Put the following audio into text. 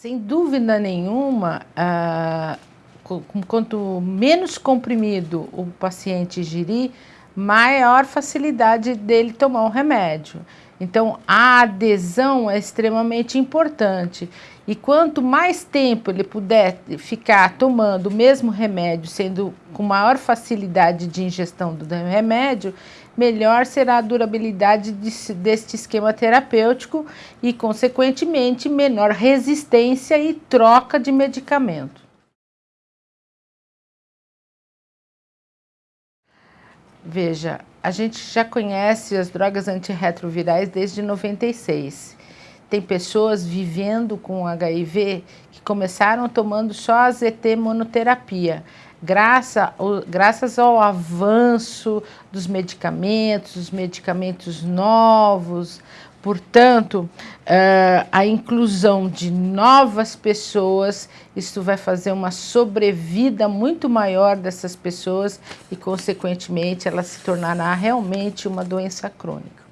Sem dúvida nenhuma, ah, quanto menos comprimido o paciente ingerir, maior facilidade dele tomar o remédio. Então, a adesão é extremamente importante. E quanto mais tempo ele puder ficar tomando o mesmo remédio, sendo com maior facilidade de ingestão do remédio, melhor será a durabilidade de, deste esquema terapêutico e, consequentemente, menor resistência e troca de medicamento. Veja, a gente já conhece as drogas antirretrovirais desde 96. Tem pessoas vivendo com HIV que começaram tomando só a ZT monoterapia graças, graças ao avanço dos medicamentos, os medicamentos novos, portanto, uh, a inclusão de novas pessoas, isso vai fazer uma sobrevida muito maior dessas pessoas e, consequentemente, ela se tornará realmente uma doença crônica.